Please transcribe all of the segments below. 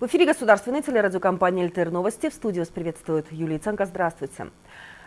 В эфире государственной телерадиокомпании «ЛТР Новости». В студии вас приветствует Юлия Ценко. Здравствуйте.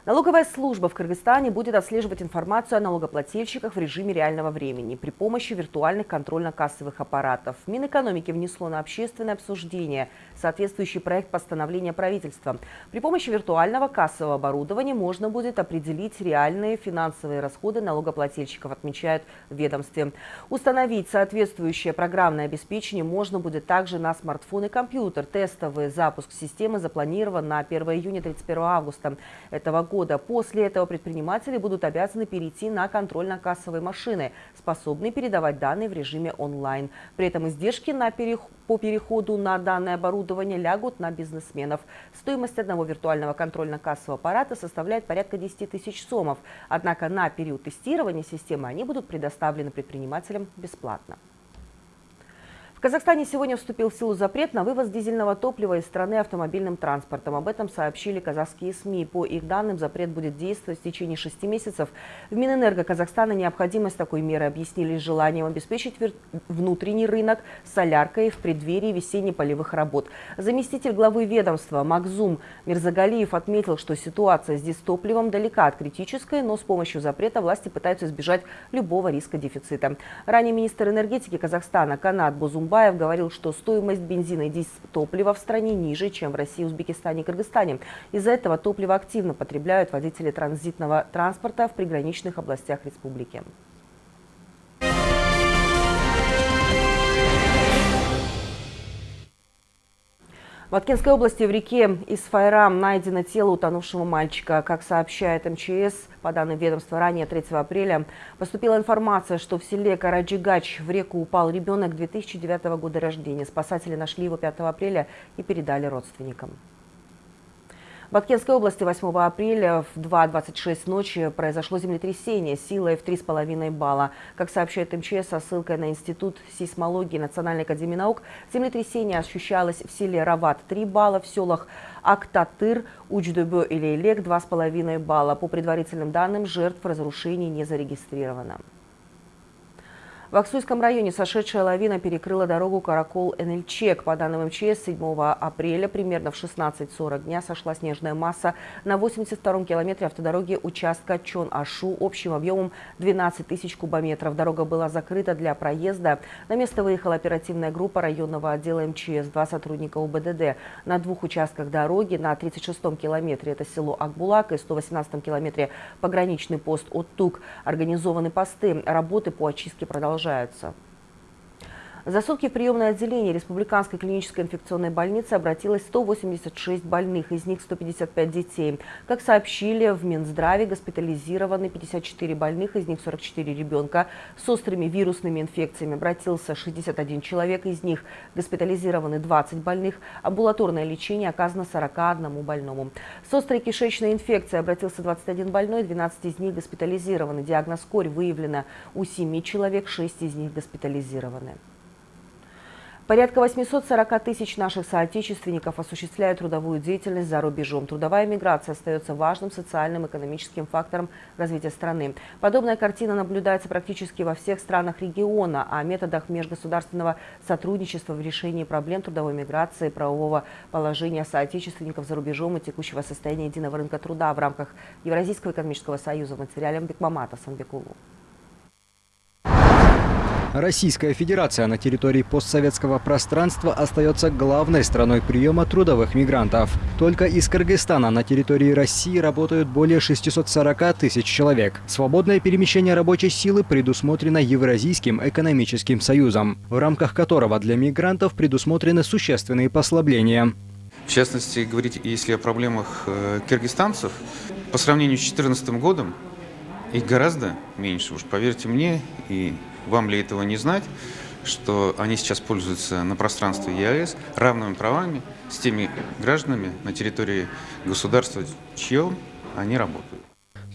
Налоговая служба в Кыргызстане будет отслеживать информацию о налогоплательщиках в режиме реального времени при помощи виртуальных контрольно-кассовых аппаратов. Минэкономики внесло на общественное обсуждение соответствующий проект постановления правительства. При помощи виртуального кассового оборудования можно будет определить реальные финансовые расходы налогоплательщиков, отмечают в ведомстве. Установить соответствующее программное обеспечение можно будет также на смартфон и компьютер. Тестовый запуск системы запланирован на 1 июня 31 августа этого года. После этого предприниматели будут обязаны перейти на контрольно-кассовые машины, способные передавать данные в режиме онлайн. При этом издержки на переход по переходу на данное оборудование лягут на бизнесменов. Стоимость одного виртуального контрольно-кассового аппарата составляет порядка 10 тысяч сомов. Однако на период тестирования системы они будут предоставлены предпринимателям бесплатно. Казахстане сегодня вступил в силу запрет на вывоз дизельного топлива из страны автомобильным транспортом. Об этом сообщили казахские СМИ. По их данным, запрет будет действовать в течение шести месяцев. В Минэнерго Казахстана необходимость такой меры объяснили желанием обеспечить внутренний рынок соляркой в преддверии весенне-полевых работ. Заместитель главы ведомства Макзум Мирзагалиев отметил, что ситуация с топливом далека от критической, но с помощью запрета власти пытаются избежать любого риска дефицита. Ранее министр энергетики Казахстана Канат Бузум Атамбаев говорил, что стоимость бензина и дизтоплива в стране ниже, чем в России, Узбекистане и Кыргызстане. Из-за этого топливо активно потребляют водители транзитного транспорта в приграничных областях республики. В Аткинской области в реке Исфайрам найдено тело утонувшего мальчика. Как сообщает МЧС, по данным ведомства, ранее 3 апреля поступила информация, что в селе Караджигач в реку упал ребенок 2009 года рождения. Спасатели нашли его 5 апреля и передали родственникам. В Аткенской области 8 апреля в 2.26 ночи произошло землетрясение силой в 3,5 балла. Как сообщает МЧС со ссылкой на Институт сейсмологии Национальной академии наук, землетрясение ощущалось в селе Рават 3 балла, в селах Актатыр, Учдебе и Лейлек 2,5 балла. По предварительным данным, жертв разрушений не зарегистрировано. В Аксуйском районе сошедшая лавина перекрыла дорогу Каракол-Энельчек. По данным МЧС, 7 апреля примерно в 16.40 дня сошла снежная масса на 82-м километре автодороги участка Чон-Ашу общим объемом 12 тысяч кубометров. Дорога была закрыта для проезда. На место выехала оперативная группа районного отдела МЧС, два сотрудника УБДД. На двух участках дороги на 36-м километре это село Акбулак и 118-м километре пограничный пост Оттук. Организованы посты. Работы по очистке продолжаются продолжаются. За сутки в приемное отделение Республиканской клинической инфекционной больницы обратилось 186 больных, из них 155 детей. Как сообщили в Минздраве, госпитализированы 54 больных, из них 44 ребенка. С острыми вирусными инфекциями обратился 61 человек, из них госпитализированы 20 больных. Амбулаторное лечение оказано 41 больному. С острой кишечной инфекцией обратился 21 больной, 12 из них госпитализированы. Диагноз корь выявлено у 7 человек, 6 из них госпитализированы. Порядка 840 тысяч наших соотечественников осуществляют трудовую деятельность за рубежом. Трудовая миграция остается важным социальным и экономическим фактором развития страны. Подобная картина наблюдается практически во всех странах региона. О методах межгосударственного сотрудничества в решении проблем трудовой миграции, правового положения соотечественников за рубежом и текущего состояния единого рынка труда в рамках Евразийского экономического союза в материале Бекмамата Санбекулу. Российская Федерация на территории постсоветского пространства остается главной страной приема трудовых мигрантов. Только из Кыргызстана на территории России работают более 640 тысяч человек. Свободное перемещение рабочей силы предусмотрено Евразийским экономическим союзом, в рамках которого для мигрантов предусмотрены существенные послабления. В частности, говорить, если о проблемах э, киргизстанцев, по сравнению с 2014 годом, их гораздо меньше, уж поверьте мне, и вам ли этого не знать, что они сейчас пользуются на пространстве ЕАЭС равными правами с теми гражданами на территории государства, чьем они работают.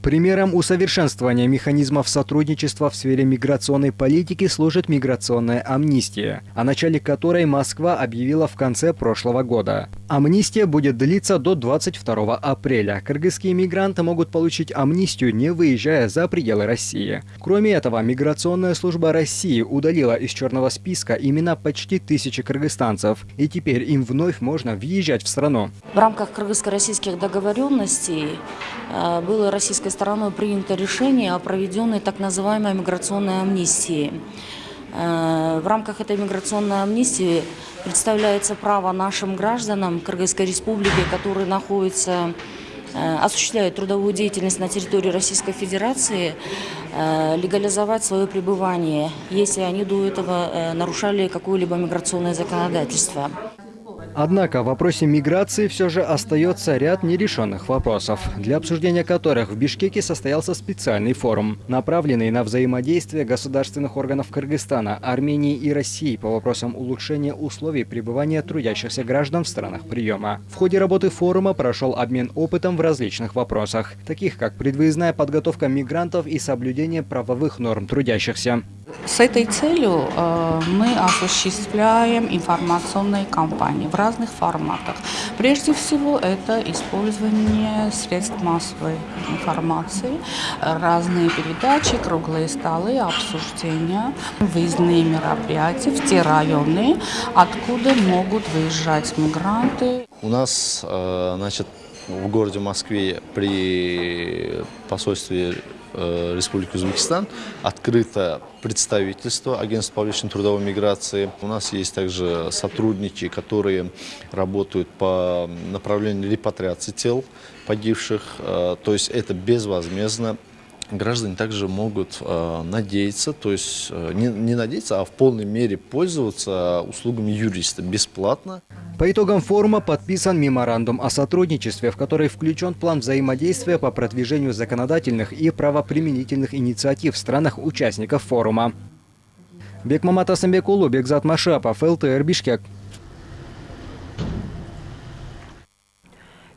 Примером усовершенствования механизмов сотрудничества в сфере миграционной политики служит миграционная амнистия, о начале которой Москва объявила в конце прошлого года. Амнистия будет длиться до 22 апреля. Кыргызские мигранты могут получить амнистию, не выезжая за пределы России. Кроме этого, Миграционная служба России удалила из черного списка имена почти тысячи кыргызстанцев, и теперь им вновь можно въезжать в страну. В рамках кыргызско-российских договоренностей э, было российской стороной принято решение о проведенной так называемой миграционной амнистии. Э, в рамках этой миграционной амнистии представляется право нашим гражданам Кыргызской республики, которые находятся э, осуществляют трудовую деятельность на территории Российской Федерации, э, легализовать свое пребывание, если они до этого нарушали какое-либо миграционное законодательство. Однако в вопросе миграции все же остается ряд нерешенных вопросов, для обсуждения которых в Бишкеке состоялся специальный форум, направленный на взаимодействие государственных органов Кыргызстана, Армении и России по вопросам улучшения условий пребывания трудящихся граждан в странах приема. В ходе работы форума прошел обмен опытом в различных вопросах, таких как предвыездная подготовка мигрантов и соблюдение правовых норм трудящихся. С этой целью э, мы осуществляем информационные кампании в разных форматах. Прежде всего, это использование средств массовой информации, разные передачи, круглые столы, обсуждения, выездные мероприятия в те районы, откуда могут выезжать мигранты. У нас, э, значит, в городе Москве при посольстве Республики Узбекистан открыто представительство Агентства по личной трудовой миграции. У нас есть также сотрудники, которые работают по направлению репатриации тел погибших. Э, то есть это безвозмездно граждане также могут э, надеяться, то есть э, не, не надеяться, а в полной мере пользоваться услугами юриста бесплатно. По итогам форума подписан меморандум о сотрудничестве, в который включен план взаимодействия по продвижению законодательных и правоприменительных инициатив в странах-участников форума. Бекмамат Асамбекулу, Бекзат Машапов, ЛТР Бишкек.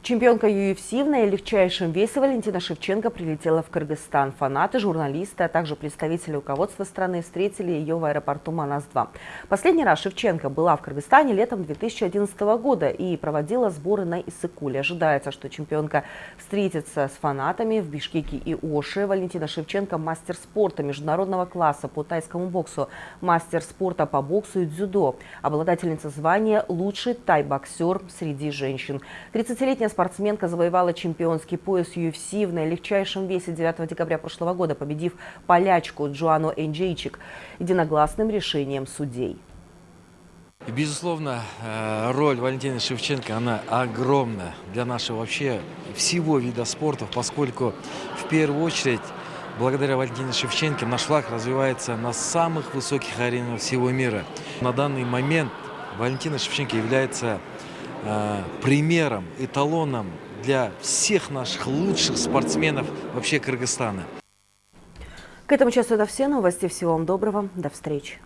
Чемпионка UFC в наилегчайшем весе Валентина Шевченко прилетела в Кыргызстан. Фанаты, журналисты, а также представители руководства страны встретили ее в аэропорту Манас-2. Последний раз Шевченко была в Кыргызстане летом 2011 года и проводила сборы на Иссыкуле. Ожидается, что чемпионка встретится с фанатами в Бишкеке и Оше. Валентина Шевченко – мастер спорта международного класса по тайскому боксу, мастер спорта по боксу и дзюдо, обладательница звания «Лучший тай-боксер среди женщин». 30-летняя спортсменка завоевала чемпионский пояс UFC в наилегчайшем весе 9 декабря прошлого года, победив полячку Джоану Энджейчик единогласным решением судей. Безусловно, э, роль Валентины Шевченко, она огромна для нашего вообще всего вида спорта, поскольку в первую очередь благодаря Валентине Шевченко наш флаг развивается на самых высоких аренах всего мира. На данный момент Валентина Шевченко является примером, эталоном для всех наших лучших спортсменов вообще Кыргызстана. К этому часу это все новости. Всего вам доброго. До встречи.